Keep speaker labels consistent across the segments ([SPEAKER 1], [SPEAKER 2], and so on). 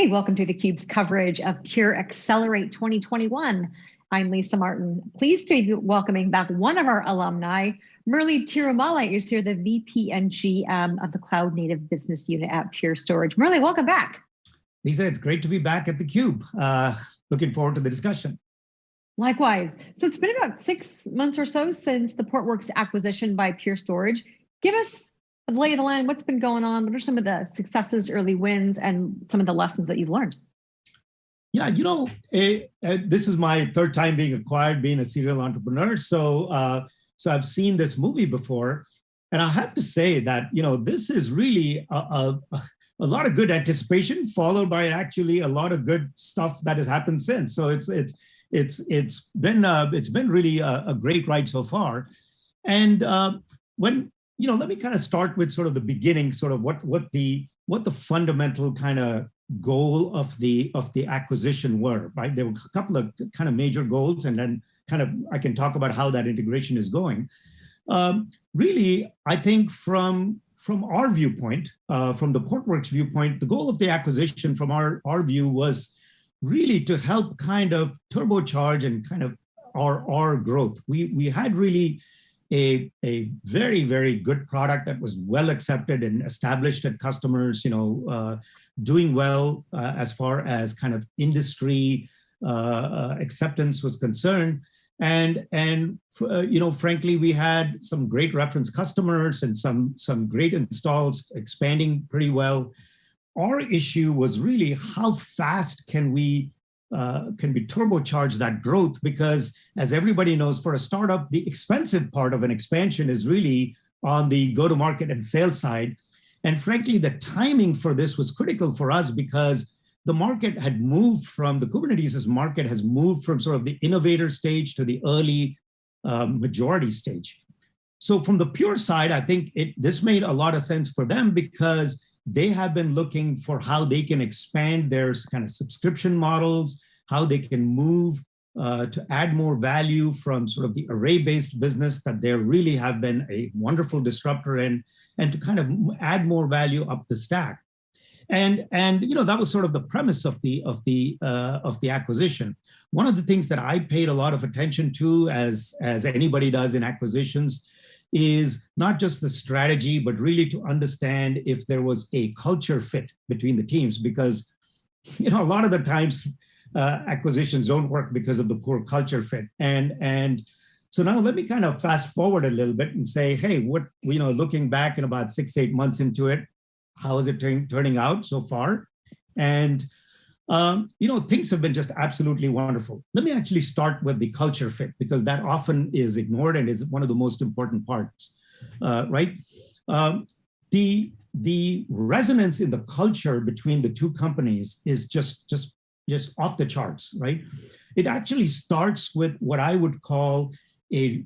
[SPEAKER 1] Hey, welcome to theCUBE's coverage of Pure Accelerate 2021. I'm Lisa Martin. Pleased to be welcoming back one of our alumni, Murli Thirumale is here, the VP and GM of the Cloud Native Business Unit at Pure Storage. Murli, welcome back.
[SPEAKER 2] Lisa, it's great to be back at theCUBE. Uh, looking forward to the discussion.
[SPEAKER 1] Likewise. So it's been about six months or so since the Portworx acquisition by Pure Storage. Give us lay the land, what's been going on? What are some of the successes, early wins, and some of the lessons that you've learned?
[SPEAKER 2] Yeah, you know, eh, eh, this is my third time being acquired, being a serial entrepreneur. So, uh, so I've seen this movie before, and I have to say that you know this is really a, a, a lot of good anticipation, followed by actually a lot of good stuff that has happened since. So it's it's it's it's been uh, it's been really a, a, great ride so far. And uh, when you know, let me kind of start with sort of the beginning, sort of what what the what the fundamental kind of goal of the of the acquisition were, right? There were a couple of kind of major goals, and then kind of I can talk about how that integration is going. Um, really, I think from from our viewpoint, uh, from the Portworx viewpoint, the goal of the acquisition from our our view was really to help kind of turbocharge and kind of our our growth. We we had really a, a very, very good product that was well accepted and established at customers, you know, uh, doing well uh, as far as kind of industry uh, uh acceptance was concerned. And, and uh, you know, frankly, we had some great reference customers and some, some great installs expanding pretty well. Our issue was really how fast can we uh, can be turbocharged that growth because as everybody knows for a startup, the expensive part of an expansion is really on the go-to-market and sales side. And frankly, the timing for this was critical for us because the market had moved from, the Kubernetes market has moved from sort of the innovator stage to the early uh, majority stage. So from the pure side, I think it, this made a lot of sense for them because they have been looking for how they can expand their kind of subscription models, how they can move uh, to add more value from sort of the array-based business that they really have been a wonderful disruptor in, and to kind of add more value up the stack. And, and you know, that was sort of the premise of the, of, the, uh, of the acquisition. One of the things that I paid a lot of attention to, as, as anybody does in acquisitions, is not just the strategy, but really to understand if there was a culture fit between the teams, because you know, a lot of the times uh, acquisitions don't work because of the poor culture fit. And, and so now let me kind of fast forward a little bit and say, hey, what, you know, looking back in about six, eight months into it, how is it turning out so far? And, um, you know, things have been just absolutely wonderful. Let me actually start with the culture fit because that often is ignored and is one of the most important parts, uh, right? Um, the the resonance in the culture between the two companies is just just just off the charts, right? It actually starts with what I would call a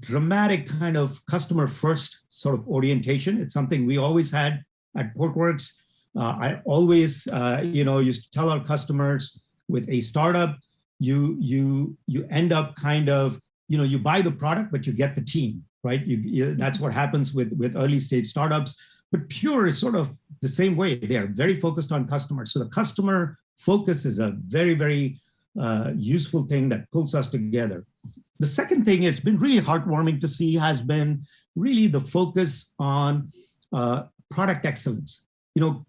[SPEAKER 2] dramatic kind of customer first sort of orientation. It's something we always had at Portworx. Uh, I always, uh, you know, used to tell our customers with a startup, you you you end up kind of, you know, you buy the product, but you get the team, right? You, you, that's what happens with with early stage startups. But Pure is sort of the same way. They are very focused on customers. So the customer focus is a very, very uh, useful thing that pulls us together. The second thing it's been really heartwarming to see has been really the focus on uh, product excellence. You know,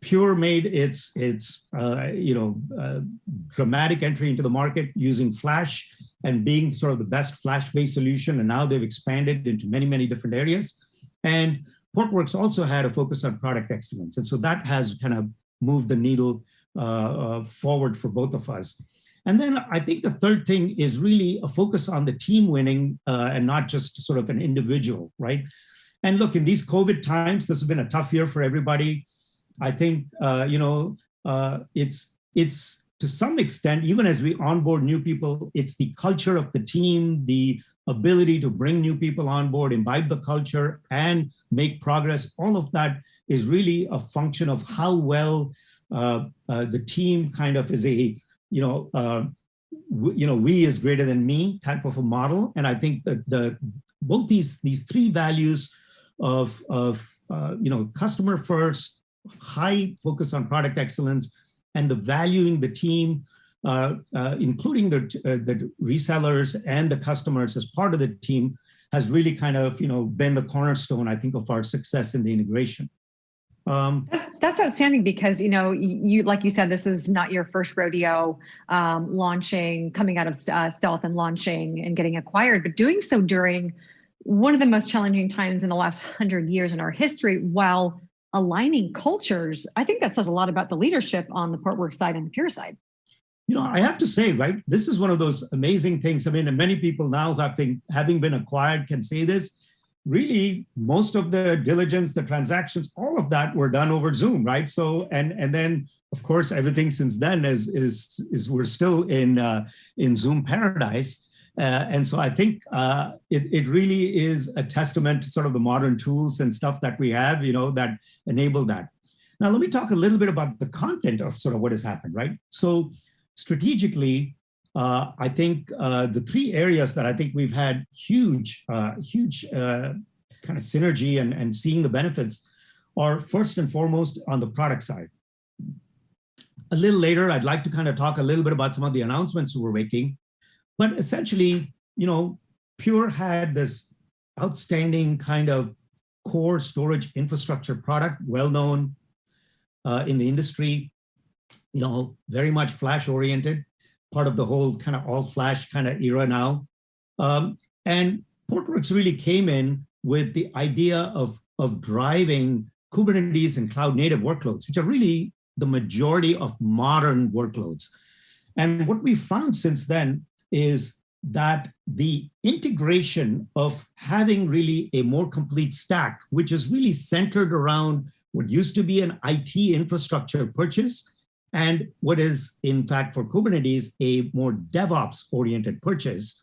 [SPEAKER 2] Pure made its, its uh, you know, uh, dramatic entry into the market using Flash and being sort of the best Flash-based solution. And now they've expanded into many, many different areas. And Portworx also had a focus on product excellence. And so that has kind of moved the needle uh, uh, forward for both of us. And then I think the third thing is really a focus on the team winning uh, and not just sort of an individual, right? And look, in these COVID times, this has been a tough year for everybody. I think, uh, you know, uh, it's, it's to some extent, even as we onboard new people, it's the culture of the team, the ability to bring new people on board, imbibe the culture and make progress. All of that is really a function of how well uh, uh, the team kind of is a, you know, uh, you know, we is greater than me type of a model. And I think that the both these these three values of of uh, you know customer first, high focus on product excellence and the valuing the team, uh, uh, including the, uh, the resellers and the customers as part of the team has really kind of, you know, been the cornerstone, I think, of our success in the integration.
[SPEAKER 1] Um, That's outstanding because, you know, you, like you said, this is not your first rodeo um, launching, coming out of uh, stealth and launching and getting acquired, but doing so during one of the most challenging times in the last hundred years in our history while aligning cultures. I think that says a lot about the leadership on the Portworx side and the Pure side.
[SPEAKER 2] You know, I have to say, right, this is one of those amazing things. I mean, and many people now having, having been acquired can say this, really most of the diligence, the transactions, all of that were done over Zoom, right? So, and and then of course, everything since then is is is we're still in uh, in Zoom paradise. Uh, and so I think uh, it, it really is a testament to sort of the modern tools and stuff that we have, you know, that enable that. Now, let me talk a little bit about the content of sort of what has happened, right? So strategically, uh, I think uh, the three areas that I think we've had huge, uh, huge uh, kind of synergy and, and seeing the benefits are first and foremost on the product side. A little later, I'd like to kind of talk a little bit about some of the announcements we're making. But essentially, you know, Pure had this outstanding kind of core storage infrastructure product, well known uh, in the industry, you know, very much flash oriented, part of the whole kind of all flash kind of era now. Um, and Portworx really came in with the idea of, of driving Kubernetes and cloud native workloads, which are really the majority of modern workloads. And what we found since then is that the integration of having really a more complete stack, which is really centered around what used to be an IT infrastructure purchase and what is in fact for Kubernetes a more DevOps oriented purchase.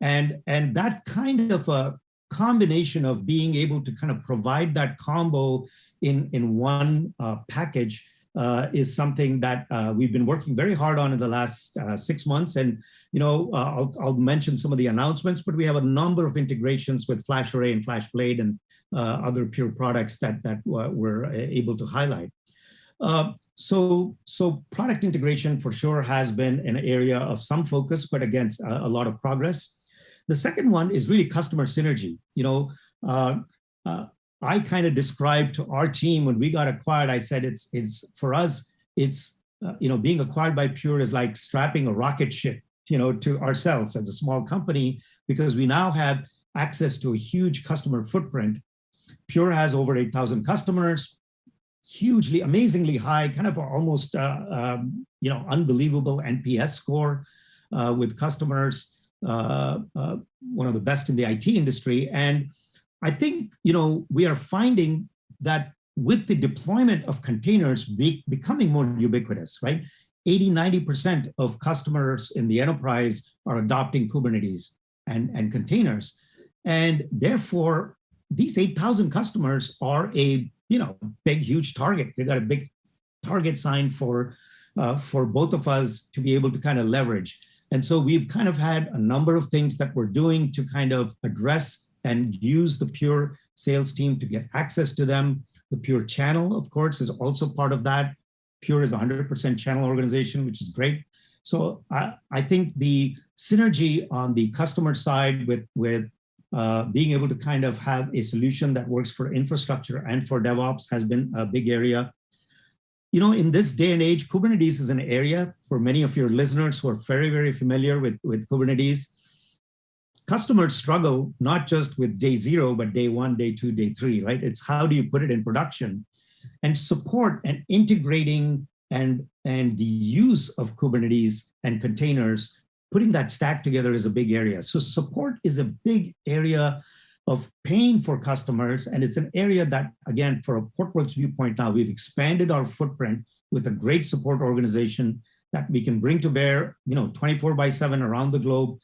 [SPEAKER 2] And, and that kind of a combination of being able to kind of provide that combo in, in one uh, package uh, is something that uh, we've been working very hard on in the last uh, six months. And, you know, uh, I'll, I'll, mention some of the announcements, but we have a number of integrations with FlashArray and FlashBlade and uh, other Pure products that, that we're able to highlight. Uh, so, so product integration for sure has been an area of some focus, but again, a, a lot of progress. The second one is really customer synergy. You know, I kind of described to our team when we got acquired, I said it's, it's for us, it's, uh, you know, being acquired by Pure is like strapping a rocket ship, you know, to ourselves as a small company, because we now have access to a huge customer footprint. Pure has over 8,000 customers, hugely, amazingly high, kind of almost, uh, um, you know, unbelievable NPS score uh, with customers, uh, uh, one of the best in the IT industry. And I think, you know, we are finding that with the deployment of containers be, becoming more ubiquitous, right? 80, 90% of customers in the enterprise are adopting Kubernetes and, and containers. And therefore, these 8,000 customers are a, you know, big, huge target. They got a big target sign for, uh, for both of us to be able to kind of leverage. And so we've kind of had a number of things that we're doing to kind of address and use the Pure sales team to get access to them. The Pure channel, of course, is also part of that. Pure is 100% channel organization, which is great. So I, I think the synergy on the customer side with, with uh, being able to kind of have a solution that works for infrastructure and for DevOps has been a big area. You know, in this day and age, Kubernetes is an area for many of your listeners who are very, very familiar with, with Kubernetes customers struggle not just with day zero, but day one, day two, day three, right? It's how do you put it in production and support and integrating and, and the use of Kubernetes and containers, putting that stack together is a big area. So support is a big area of pain for customers. And it's an area that, again, for a Portworx viewpoint now, we've expanded our footprint with a great support organization that we can bring to bear, you know, 24 by seven around the globe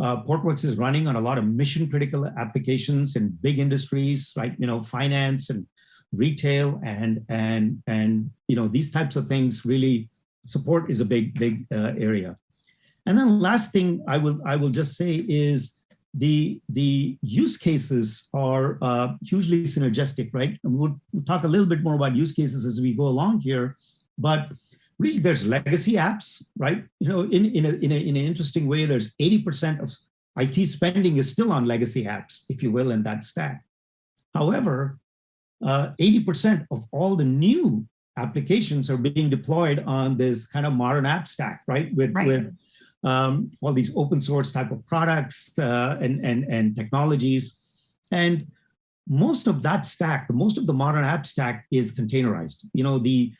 [SPEAKER 2] uh, Portworx is running on a lot of mission critical applications in big industries, right? You know, finance and retail and, and, and, you know, these types of things really support is a big, big uh, area. And then last thing I will, I will just say is the, the use cases are uh, hugely synergistic, right? And we'll, we'll talk a little bit more about use cases as we go along here, but really there's legacy apps, right? You know, in, in, a, in, a, in an interesting way, there's 80% of IT spending is still on legacy apps, if you will, in that stack. However, 80% uh, of all the new applications are being deployed on this kind of modern app stack, right? With, right. with um, all these open source type of products uh, and, and, and technologies. And most of that stack, most of the modern app stack is containerized. You know, the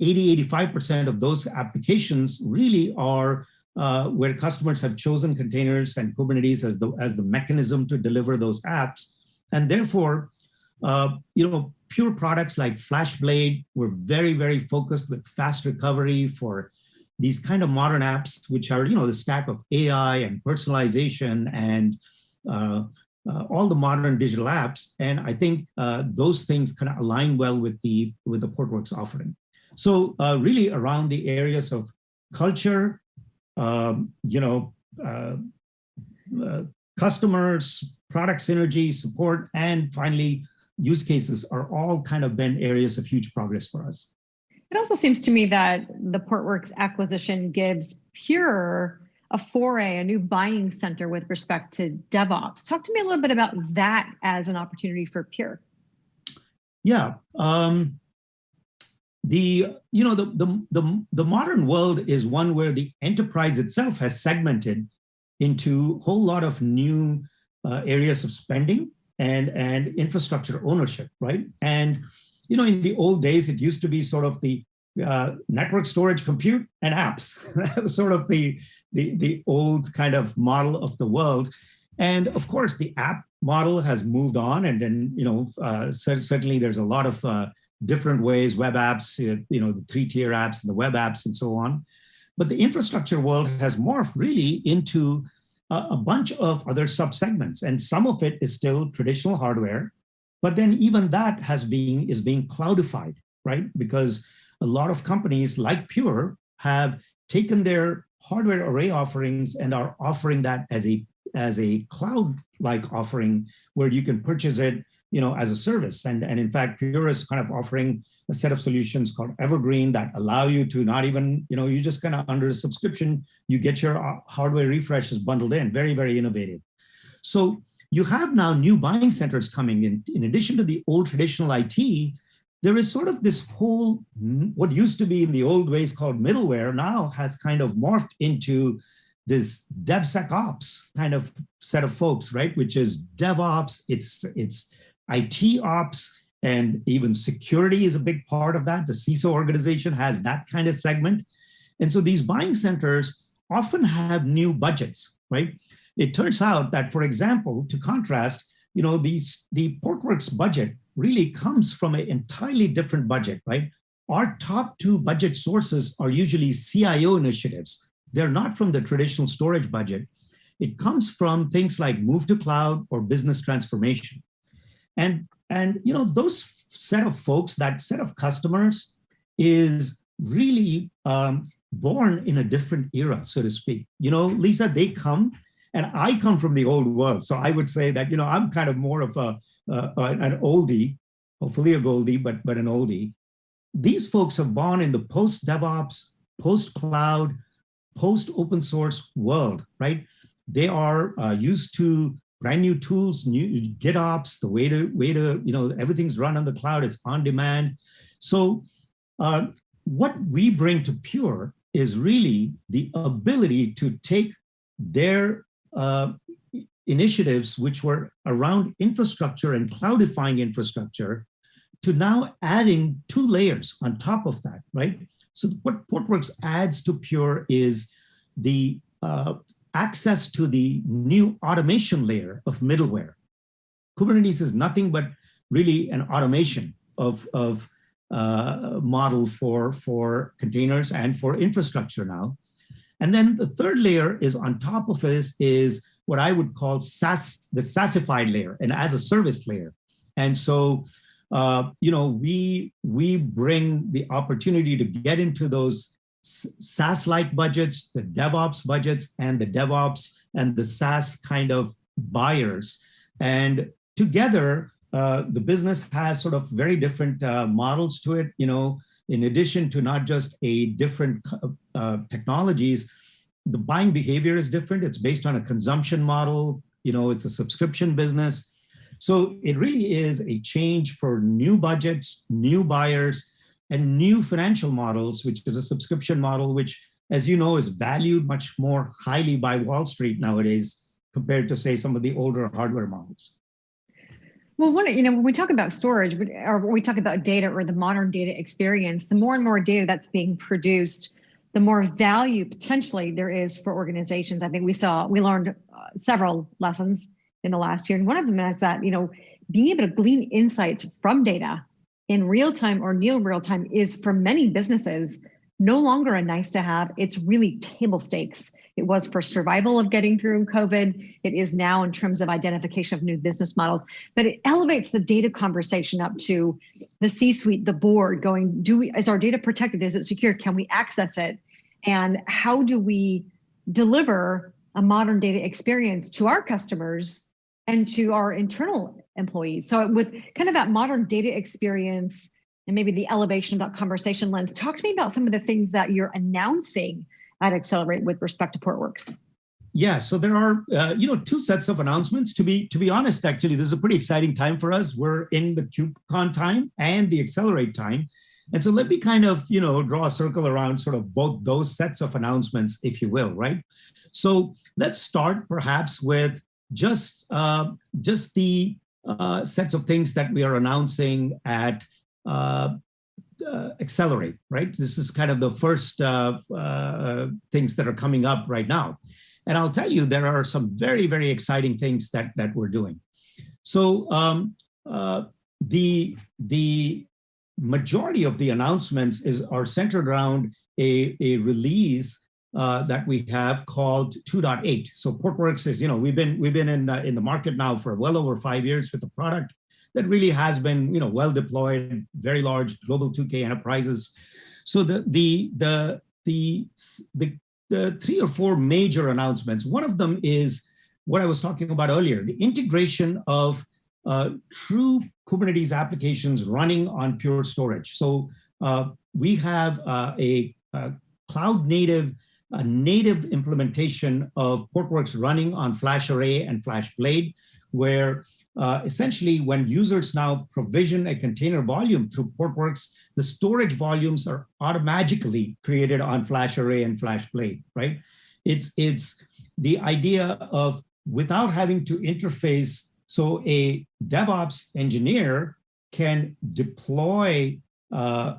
[SPEAKER 2] 80, 85% of those applications really are uh, where customers have chosen containers and Kubernetes as the, as the mechanism to deliver those apps. And therefore, uh, you know, pure products like FlashBlade were very, very focused with fast recovery for these kind of modern apps, which are, you know, the stack of AI and personalization and uh, uh, all the modern digital apps. And I think uh, those things kind of align well with the, with the Portworx offering. So uh, really around the areas of culture, um, you know, uh, uh, customers, product synergy, support, and finally, use cases are all kind of been areas of huge progress for us.
[SPEAKER 1] It also seems to me that the Portworx acquisition gives Pure a foray, a new buying center with respect to DevOps. Talk to me a little bit about that as an opportunity for Pure.
[SPEAKER 2] Yeah, um, the you know the, the the the modern world is one where the enterprise itself has segmented into a whole lot of new uh, areas of spending and and infrastructure ownership, right? And you know, in the old days, it used to be sort of the uh, network storage, compute, and apps. that was sort of the, the the old kind of model of the world. And of course, the app model has moved on, and then you know, uh, certainly there's a lot of uh, different ways, web apps, uh, you know, the three-tier apps and the web apps and so on. But the infrastructure world has morphed really into a bunch of other subsegments, and some of it is still traditional hardware, but then even that has been is being cloudified, right? Because a lot of companies like Pure have taken their hardware array offerings and are offering that as a as a cloud-like offering where you can purchase it you know, as a service. And, and in fact, Pure is kind of offering a set of solutions called Evergreen that allow you to not even, you know, you just kind of under a subscription, you get your uh, hardware refreshes bundled in, very, very innovative. So you have now new buying centers coming in. In addition to the old traditional IT, there is sort of this whole, what used to be in the old ways called middleware now has kind of morphed into this DevSecOps kind of set of folks, right? Which is DevOps, it's, it's IT ops and even security is a big part of that. The CISO organization has that kind of segment. And so these buying centers often have new budgets, right? It turns out that, for example, to contrast, you know, these the Portworx budget really comes from an entirely different budget, right? Our top two budget sources are usually CIO initiatives. They're not from the traditional storage budget. It comes from things like move to cloud or business transformation. And, and you know, those set of folks, that set of customers is really um, born in a different era, so to speak. You know, Lisa, they come and I come from the old world. So I would say that, you know, I'm kind of more of a, uh, an oldie, hopefully a goldie, but, but an oldie. These folks have born in the post DevOps, post cloud, post open source world, right? They are uh, used to brand new tools, new GitOps, the way to, way to, you know, everything's run on the cloud, it's on demand. So uh, what we bring to Pure is really the ability to take their uh, initiatives, which were around infrastructure and cloudifying infrastructure, to now adding two layers on top of that, right? So what Portworx adds to Pure is the uh, access to the new automation layer of middleware. Kubernetes is nothing but really an automation of, of uh, model for, for containers and for infrastructure now. And then the third layer is on top of this is what I would call the SaaSified layer, and as a service layer. And so, uh, you know, we, we bring the opportunity to get into those SaaS-like budgets, the DevOps budgets, and the DevOps and the SaaS kind of buyers. And together, uh, the business has sort of very different uh, models to it, you know, in addition to not just a different uh, technologies, the buying behavior is different. It's based on a consumption model, you know, it's a subscription business. So it really is a change for new budgets, new buyers, and new financial models, which is a subscription model, which, as you know, is valued much more highly by Wall Street nowadays compared to, say, some of the older hardware models.
[SPEAKER 1] Well, one, you know, when we talk about storage or when we talk about data or the modern data experience, the more and more data that's being produced, the more value potentially there is for organizations. I think we saw, we learned uh, several lessons in the last year. And one of them is that, you know, being able to glean insights from data in real time or near real time is for many businesses no longer a nice to have. It's really table stakes. It was for survival of getting through COVID. It is now in terms of identification of new business models, but it elevates the data conversation up to the C-suite, the board going, do we, is our data protected? Is it secure? Can we access it? And how do we deliver a modern data experience to our customers and to our internal employees. So with kind of that modern data experience and maybe the elevation of that conversation lens, talk to me about some of the things that you're announcing at Accelerate with respect to Portworx.
[SPEAKER 2] Yeah, so there are, uh, you know, two sets of announcements. To be to be honest, actually, this is a pretty exciting time for us. We're in the KubeCon time and the Accelerate time. And so let me kind of, you know, draw a circle around sort of both those sets of announcements, if you will, right? So let's start perhaps with just, uh, just the uh, sets of things that we are announcing at uh, uh, Accelerate, right? This is kind of the first uh, things that are coming up right now. And I'll tell you, there are some very, very exciting things that, that we're doing. So um, the, the majority of the announcements is are centered around a, a release uh, that we have called 2.8. So Portworx is, you know, we've been we've been in the, in the market now for well over five years with a product that really has been, you know, well deployed, very large global 2K enterprises. So the the the the the, the three or four major announcements. One of them is what I was talking about earlier, the integration of uh, true Kubernetes applications running on Pure Storage. So uh, we have uh, a, a, cloud native, a native implementation of Portworx running on FlashArray and FlashBlade, where uh, essentially when users now provision a container volume through Portworx, the storage volumes are automatically created on FlashArray and FlashBlade, right? It's, it's the idea of without having to interface so a DevOps engineer can deploy uh,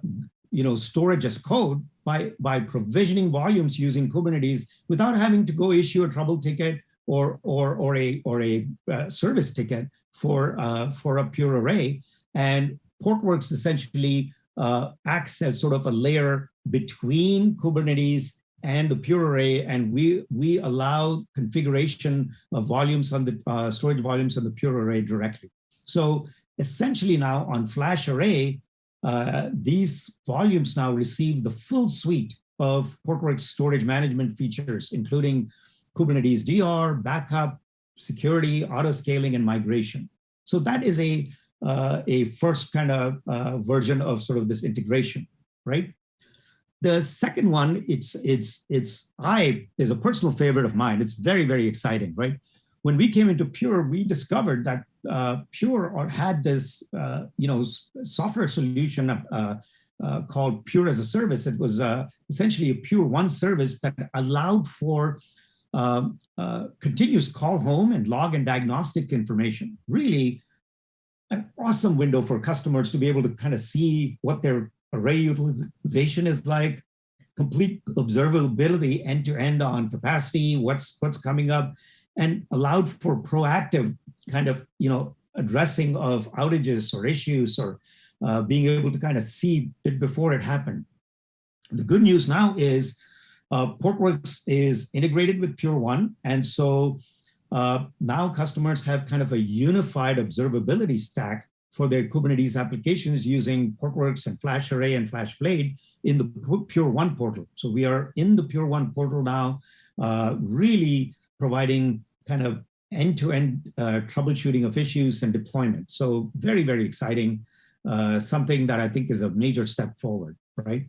[SPEAKER 2] you know, storage as code by, by provisioning volumes using Kubernetes without having to go issue a trouble ticket or, or, or a, or a uh, service ticket for, uh, for a pure array. And Portworx essentially uh, acts as sort of a layer between Kubernetes and the pure array, and we we allow configuration of volumes on the uh, storage volumes on the pure array directly. So essentially now on FlashArray, uh, these volumes now receive the full suite of Portworx storage management features, including Kubernetes DR, backup, security, auto scaling, and migration. So that is a uh, a first kind of uh, version of sort of this integration, right? The second one, it's it's it's I is a personal favorite of mine. It's very very exciting, right? When we came into Pure, we discovered that uh, Pure or had this uh, you know software solution uh, uh, called Pure as a Service. It was uh, essentially a Pure One service that allowed for um, uh, continuous call home and log and diagnostic information. Really an awesome window for customers to be able to kind of see what their array utilization is like, complete observability end to end on capacity, what's what's coming up, and allowed for proactive kind of you know addressing of outages or issues or uh, being able to kind of see it before it happened. The good news now is uh, Portworx is integrated with Pure One, and so uh, now customers have kind of a unified observability stack for their Kubernetes applications using Portworx and FlashArray and FlashBlade in the Pure One portal. So we are in the Pure One portal now, uh, really providing kind of end-to-end uh, troubleshooting of issues and deployment. So very, very exciting. Uh, something that I think is a major step forward, right?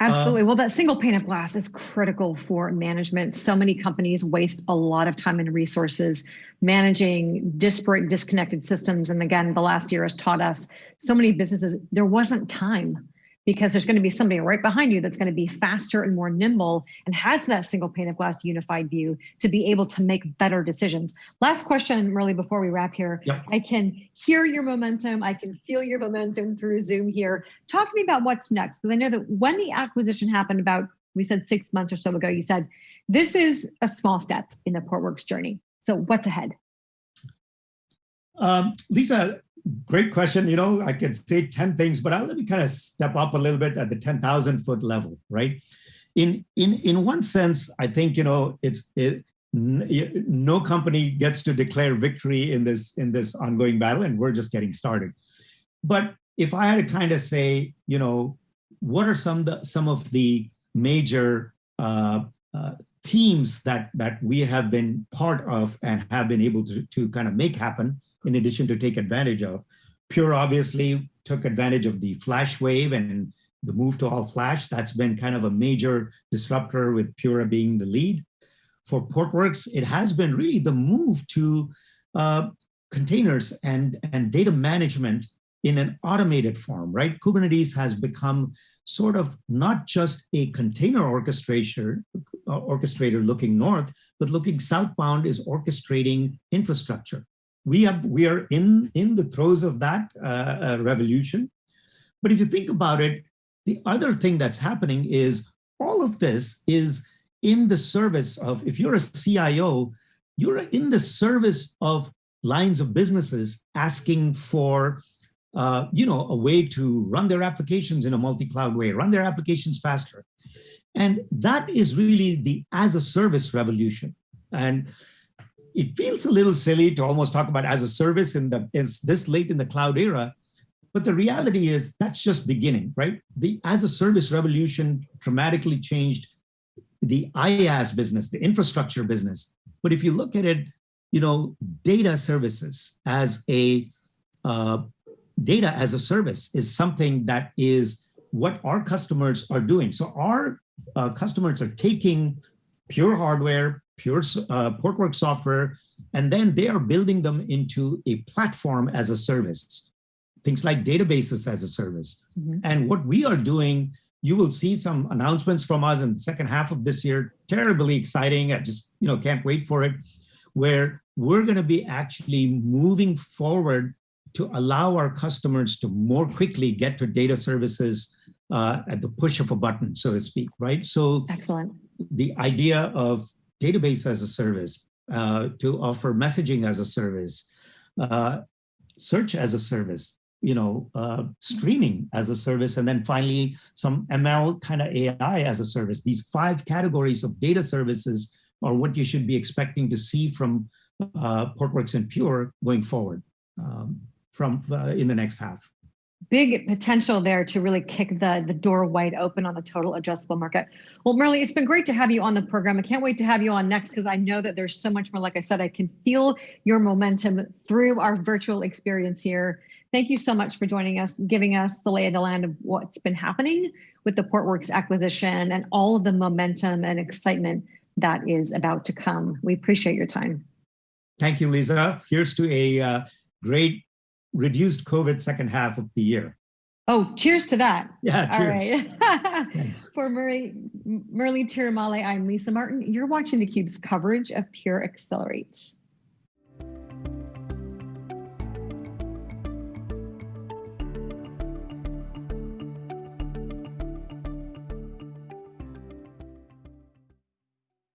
[SPEAKER 1] Absolutely. well, that single pane of glass is critical for management. So many companies waste a lot of time and resources managing disparate, disconnected systems. And again, the last year has taught us so many businesses, there wasn't time because there's going to be somebody right behind you that's going to be faster and more nimble and has that single pane of glass unified view to be able to make better decisions. Last question, really, before we wrap here. Yep. I can hear your momentum. I can feel your momentum through Zoom here. Talk to me about what's next, because I know that when the acquisition happened about, we said six months or so ago, you said, this is a small step in the Portworx journey. So what's ahead?
[SPEAKER 2] Um, Lisa, great question. You know, I could say 10 things, but I'll let me kind of step up a little bit at the 10,000 foot level, right? In, in, in one sense, I think, you know, it's, it, no company gets to declare victory in this, in this ongoing battle, and we're just getting started. But if I had to kind of say, you know, what are some, the, some of the major uh, uh, themes that, that we have been part of and have been able to, to kind of make happen in addition to take advantage of. Pure obviously took advantage of the flash wave and the move to all flash. That's been kind of a major disruptor with Pure being the lead. For Portworx, it has been really the move to uh, containers and, and data management in an automated form, right? Kubernetes has become sort of not just a container orchestrator, uh, orchestrator looking north, but looking southbound is orchestrating infrastructure we are we are in in the throes of that uh, uh, revolution. But if you think about it, the other thing that's happening is all of this is in the service of if you're a CIO, you're in the service of lines of businesses asking for uh, you know, a way to run their applications in a multi-cloud way, run their applications faster. And that is really the as a service revolution. And it feels a little silly to almost talk about as a service in the it's this late in the cloud era but the reality is that's just beginning right? The as a service revolution dramatically changed the IaaS business the infrastructure business. But if you look at it you know data services as a uh, data as a service is something that is what our customers are doing. So our uh, customers are taking pure hardware pure uh, Portworx software, and then they are building them into a platform as a service, things like databases as a service. Mm -hmm. And what we are doing, you will see some announcements from us in the second half of this year, terribly exciting. I just you know can't wait for it, where we're going to be actually moving forward to allow our customers to more quickly get to data services uh, at the push of a button, so to speak, right? So
[SPEAKER 1] excellent.
[SPEAKER 2] The idea of database as a service, uh, to offer messaging as a service, uh, search as a service, you know, uh, streaming as a service, and then finally some ML kind of AI as a service. These five categories of data services are what you should be expecting to see from uh, Portworx and Pure going forward um, from uh, in the next half
[SPEAKER 1] big potential there to really kick the, the door wide open on the total addressable market. Well, Murli, it's been great to have you on the program. I can't wait to have you on next because I know that there's so much more. Like I said, I can feel your momentum through our virtual experience here. Thank you so much for joining us, giving us the lay of the land of what's been happening with the Portworx acquisition and all of the momentum and excitement that is about to come. We appreciate your time.
[SPEAKER 2] Thank you, Lisa. Here's to a uh, great reduced COVID second half of the year.
[SPEAKER 1] Oh, cheers to that.
[SPEAKER 2] Yeah, cheers.
[SPEAKER 1] All right. For Murli, Murli Thirumale, I'm Lisa Martin. You're watching theCUBE's coverage of Pure Accelerate.